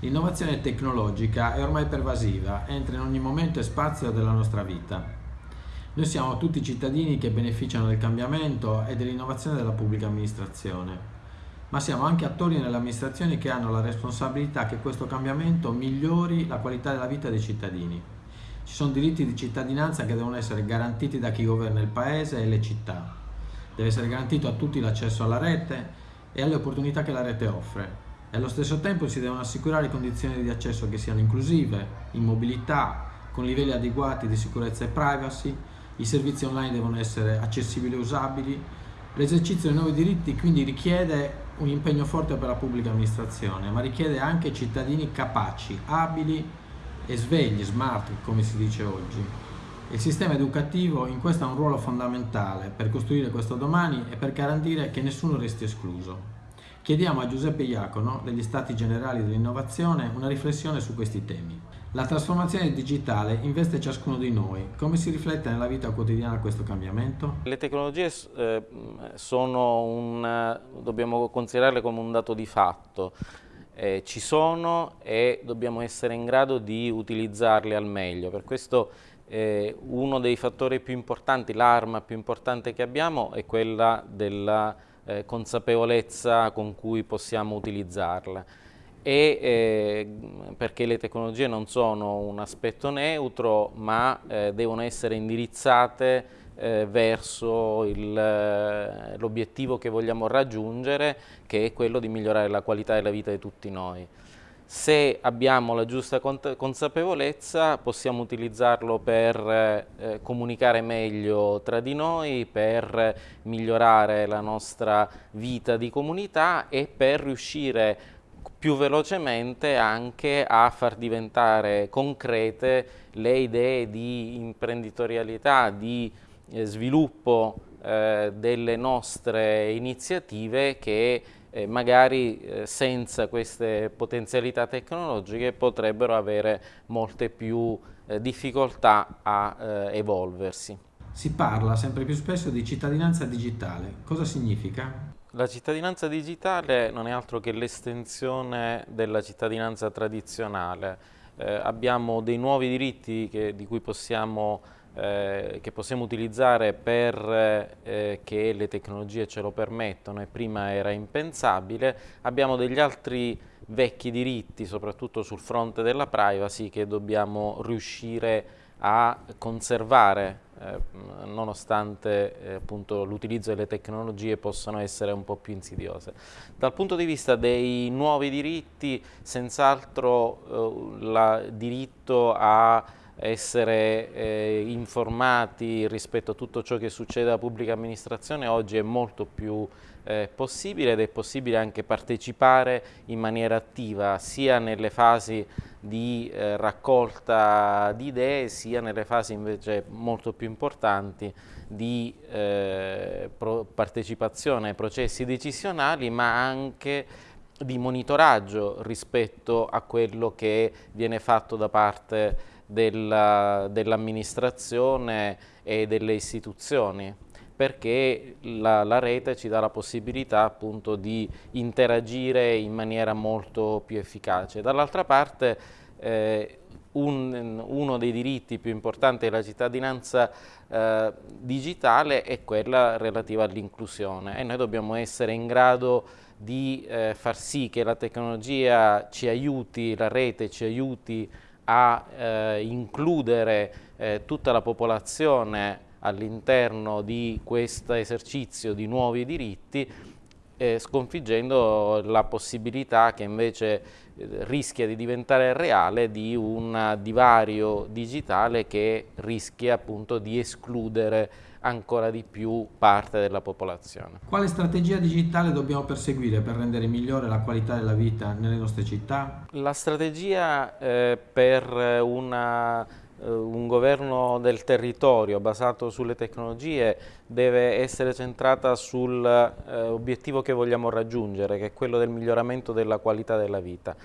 L'innovazione tecnologica è ormai pervasiva, entra in ogni momento e spazio della nostra vita. Noi siamo tutti cittadini che beneficiano del cambiamento e dell'innovazione della pubblica amministrazione, ma siamo anche attori nelle amministrazioni che hanno la responsabilità che questo cambiamento migliori la qualità della vita dei cittadini. Ci sono diritti di cittadinanza che devono essere garantiti da chi governa il paese e le città. Deve essere garantito a tutti l'accesso alla rete e alle opportunità che la rete offre e allo stesso tempo si devono assicurare condizioni di accesso che siano inclusive, in mobilità, con livelli adeguati di sicurezza e privacy, i servizi online devono essere accessibili e usabili, l'esercizio dei nuovi diritti quindi richiede un impegno forte per la pubblica amministrazione, ma richiede anche cittadini capaci, abili e svegli, smart come si dice oggi. Il sistema educativo in questo ha un ruolo fondamentale per costruire questo domani e per garantire che nessuno resti escluso. Chiediamo a Giuseppe Iacono, degli Stati Generali dell'Innovazione, una riflessione su questi temi. La trasformazione digitale investe ciascuno di noi. Come si riflette nella vita quotidiana questo cambiamento? Le tecnologie eh, sono un, dobbiamo considerarle come un dato di fatto. Eh, ci sono e dobbiamo essere in grado di utilizzarle al meglio. Per questo eh, uno dei fattori più importanti, l'arma più importante che abbiamo è quella della eh, consapevolezza con cui possiamo utilizzarla e eh, perché le tecnologie non sono un aspetto neutro ma eh, devono essere indirizzate eh, verso eh, l'obiettivo che vogliamo raggiungere che è quello di migliorare la qualità della vita di tutti noi. Se abbiamo la giusta consapevolezza possiamo utilizzarlo per eh, comunicare meglio tra di noi, per migliorare la nostra vita di comunità e per riuscire più velocemente anche a far diventare concrete le idee di imprenditorialità, di eh, sviluppo eh, delle nostre iniziative che eh, magari eh, senza queste potenzialità tecnologiche potrebbero avere molte più eh, difficoltà a eh, evolversi. Si parla sempre più spesso di cittadinanza digitale. Cosa significa? La cittadinanza digitale non è altro che l'estensione della cittadinanza tradizionale. Eh, abbiamo dei nuovi diritti che, di cui possiamo eh, che possiamo utilizzare per eh, le tecnologie ce lo permettono e prima era impensabile, abbiamo degli altri vecchi diritti, soprattutto sul fronte della privacy, che dobbiamo riuscire a conservare eh, nonostante eh, l'utilizzo delle tecnologie possano essere un po' più insidiose. Dal punto di vista dei nuovi diritti, senz'altro eh, il diritto a essere eh, informati rispetto a tutto ciò che succede alla pubblica amministrazione oggi è molto più eh, possibile ed è possibile anche partecipare in maniera attiva sia nelle fasi di eh, raccolta di idee sia nelle fasi invece molto più importanti di eh, partecipazione ai processi decisionali ma anche di monitoraggio rispetto a quello che viene fatto da parte dell'amministrazione dell e delle istituzioni perché la, la, rete ci dà la possibilità appunto di interagire in maniera molto più efficace. Dall'altra parte eh, un, uno dei diritti più importanti della cittadinanza eh, digitale è quella relativa all'inclusione e noi dobbiamo essere in grado di eh, far sì che la tecnologia ci aiuti, la rete ci aiuti a eh, includere eh, tutta la popolazione all'interno di questo esercizio di nuovi diritti eh, sconfiggendo la possibilità che invece eh, rischia di diventare reale di un divario digitale che rischia appunto di escludere ancora di più parte della popolazione. Quale strategia digitale dobbiamo perseguire per rendere migliore la qualità della vita nelle nostre città? La strategia eh, per una un governo del basato sulle tecnologie deve essere centrata sull'obiettivo eh, che vogliamo raggiungere, che è quello del miglioramento della qualità della vita.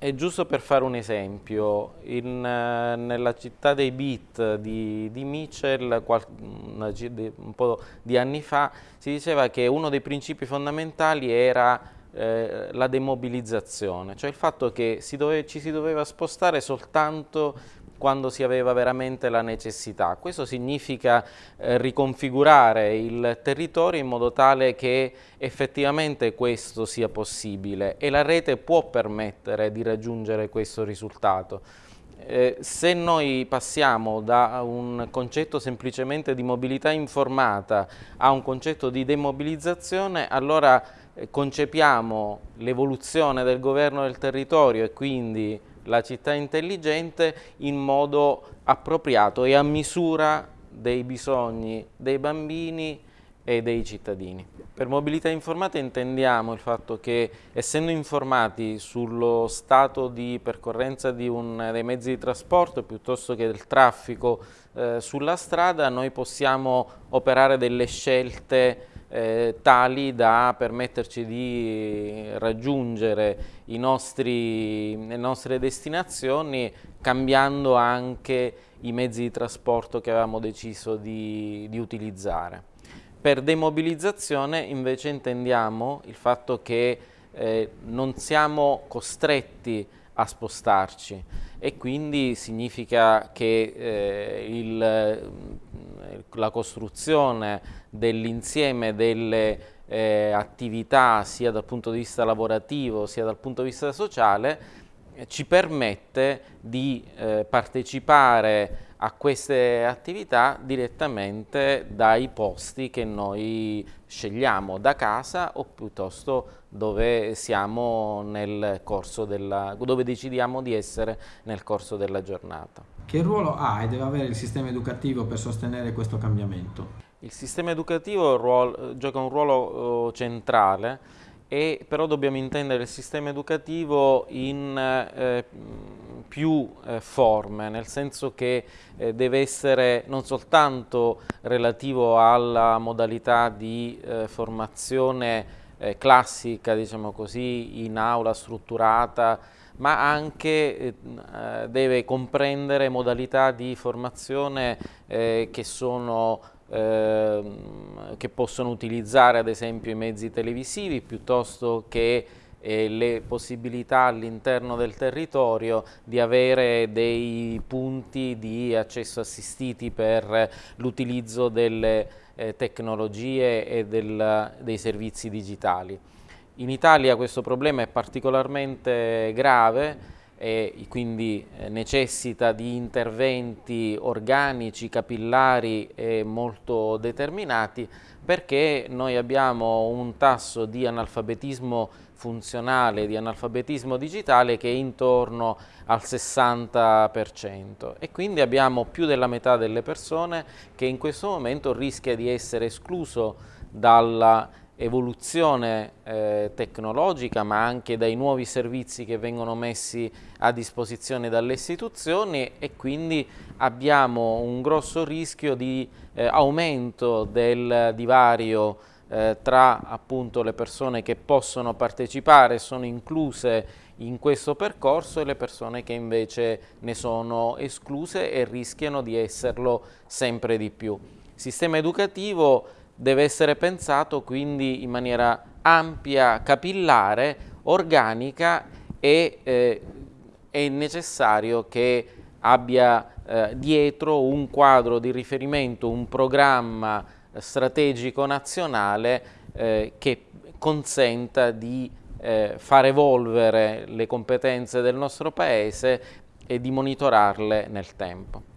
E giusto per fare un esempio, in, eh, nella città dei beat di, di Mitchell, qual, una, un po' di anni fa, si diceva che uno dei principi fondamentali era eh, la demobilizzazione, cioè il fatto che si dove, ci si doveva spostare soltanto quando si aveva veramente la necessità. Questo significa eh, riconfigurare il territorio in modo tale che effettivamente questo sia possibile e la rete può permettere di raggiungere questo risultato. Eh, se noi passiamo da un concetto semplicemente di mobilità informata a un concetto di demobilizzazione, allora eh, concepiamo l'evoluzione del governo del territorio e quindi la città intelligente in modo appropriato e a misura dei bisogni dei bambini e dei cittadini. Per mobilità informata intendiamo il fatto che essendo informati sullo stato di percorrenza di un, dei mezzi di trasporto piuttosto che del traffico eh, sulla strada noi possiamo operare delle scelte eh, tali da permetterci di raggiungere nostri, le nostre destinazioni cambiando anche i mezzi di trasporto che avevamo deciso di, di utilizzare. Per demobilizzazione invece intendiamo il fatto che eh, non siamo costretti a spostarci e quindi significa che eh, il, la costruzione dell'insieme delle eh, attività sia dal punto di vista lavorativo sia dal punto di vista sociale ci permette di eh, partecipare a queste attività direttamente dai posti che noi scegliamo da casa o piuttosto dove siamo nel corso della, dove decidiamo di essere nel corso della giornata. Che ruolo ha e deve avere il sistema educativo per sostenere questo cambiamento? Il sistema educativo ruolo, gioca un ruolo uh, centrale, e, però dobbiamo intendere il sistema educativo in eh, più eh, forme, nel senso che eh, deve essere non soltanto relativo alla modalità di eh, formazione eh, classica, diciamo così, in aula strutturata, ma anche eh, deve comprendere modalità di formazione che sono Ehm, che possono utilizzare ad esempio i mezzi televisivi piuttosto che eh, le possibilità all'interno del territorio di avere dei punti di accesso assistiti per l'utilizzo delle eh, tecnologie e del, dei servizi digitali. In Italia questo problema è particolarmente grave e quindi eh, necessita di interventi organici, capillari e molto determinati perché noi abbiamo un tasso di analfabetismo funzionale, di analfabetismo digitale che è intorno al 60% e quindi abbiamo più della metà delle persone che in questo momento rischia di essere escluso dalla evoluzione eh, tecnologica ma anche dai nuovi servizi che vengono messi a disposizione dalle istituzioni e quindi abbiamo un grosso rischio di eh, aumento del divario eh, tra appunto le persone che possono partecipare sono incluse in questo percorso e le persone che invece ne sono escluse e rischiano di esserlo sempre di più. Sistema educativo deve essere pensato quindi in maniera ampia, capillare, organica e eh, è necessario che abbia eh, dietro un quadro di riferimento, un programma strategico nazionale eh, che consenta di eh, far evolvere le competenze del nostro Paese e di monitorarle nel tempo.